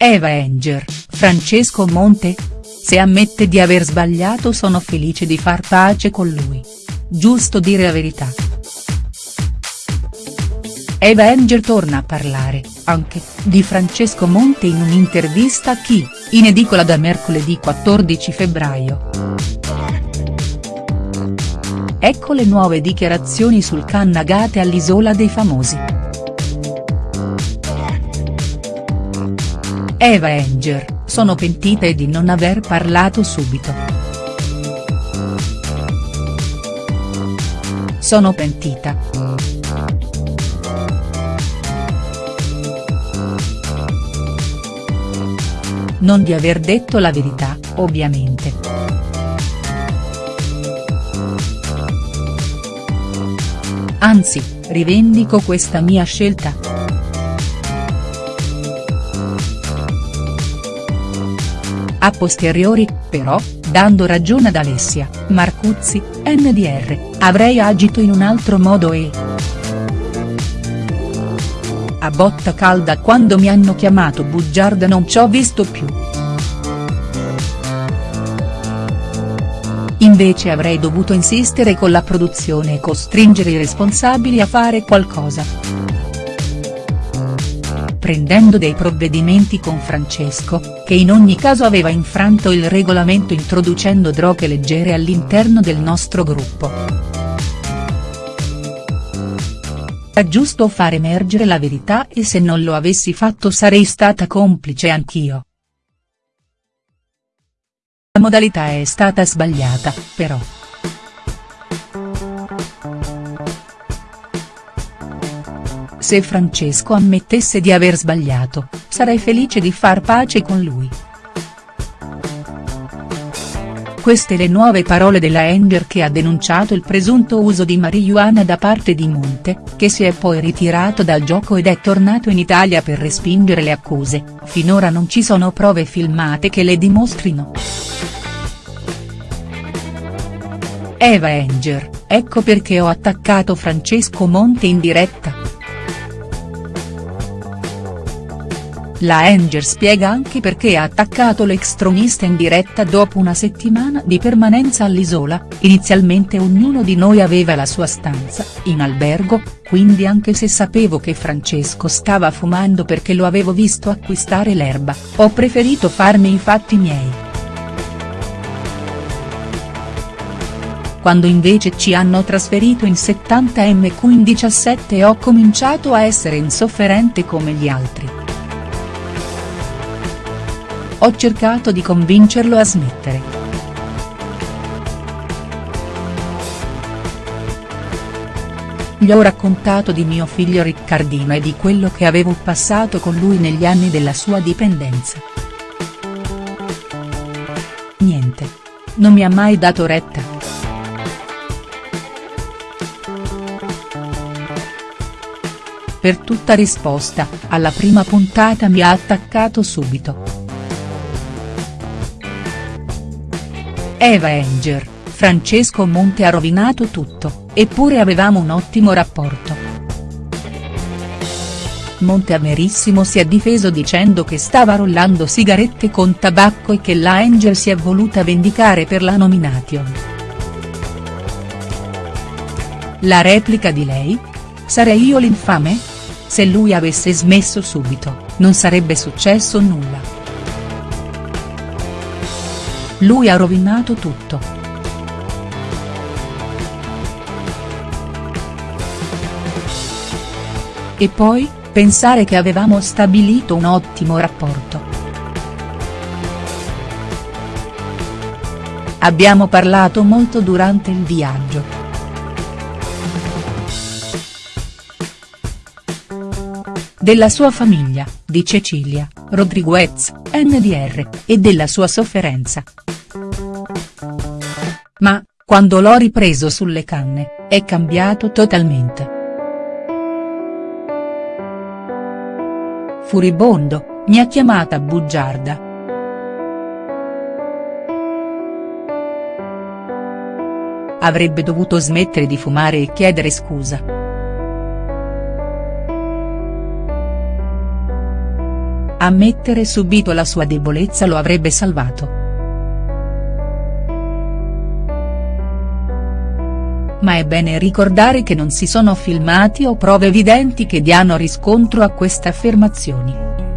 Eva Enger, Francesco Monte? Se ammette di aver sbagliato sono felice di far pace con lui. Giusto dire la verità. Eva Enger torna a parlare, anche, di Francesco Monte in un'intervista a Chi, in edicola da mercoledì 14 febbraio. Ecco le nuove dichiarazioni sul Cannagate all'Isola dei Famosi. Eva Enger, sono pentita di non aver parlato subito. Sono pentita. Non di aver detto la verità, ovviamente. Anzi, rivendico questa mia scelta. A posteriori, però, dando ragione ad Alessia, Marcuzzi, NDR, avrei agito in un altro modo e. A botta calda quando mi hanno chiamato bugiarda non ci ho visto più. Invece avrei dovuto insistere con la produzione e costringere i responsabili a fare qualcosa prendendo dei provvedimenti con Francesco, che in ogni caso aveva infranto il regolamento introducendo droghe leggere all'interno del nostro gruppo. Era giusto far emergere la verità e se non lo avessi fatto sarei stata complice anch'io. La modalità è stata sbagliata, però. Se Francesco ammettesse di aver sbagliato, sarei felice di far pace con lui. Queste le nuove parole della Enger che ha denunciato il presunto uso di marijuana da parte di Monte, che si è poi ritirato dal gioco ed è tornato in Italia per respingere le accuse, finora non ci sono prove filmate che le dimostrino. Eva Enger, ecco perché ho attaccato Francesco Monte in diretta. La Enger spiega anche perché ha attaccato l'ex tronista in diretta dopo una settimana di permanenza all'Isola, inizialmente ognuno di noi aveva la sua stanza, in albergo, quindi anche se sapevo che Francesco stava fumando perché lo avevo visto acquistare l'erba, ho preferito farmi i fatti miei. Quando invece ci hanno trasferito in 70M in 17 ho cominciato a essere insofferente come gli altri. Ho cercato di convincerlo a smettere. Gli ho raccontato di mio figlio Riccardino e di quello che avevo passato con lui negli anni della sua dipendenza. Niente. Non mi ha mai dato retta. Per tutta risposta, alla prima puntata mi ha attaccato subito. Eva Enger, Francesco Monte ha rovinato tutto, eppure avevamo un ottimo rapporto. Monte amerissimo si è difeso dicendo che stava rollando sigarette con tabacco e che la Enger si è voluta vendicare per la nomination. La replica di lei? Sarei io l'infame? Se lui avesse smesso subito, non sarebbe successo nulla. Lui ha rovinato tutto. E poi, pensare che avevamo stabilito un ottimo rapporto. Abbiamo parlato molto durante il viaggio. Della sua famiglia, di Cecilia, Rodriguez, NDR, e della sua sofferenza. Ma, quando l'ho ripreso sulle canne, è cambiato totalmente. Furibondo, mi ha chiamata bugiarda. Avrebbe dovuto smettere di fumare e chiedere scusa. ammettere subito la sua debolezza lo avrebbe salvato. Ma è bene ricordare che non si sono filmati o prove evidenti che diano riscontro a queste affermazioni.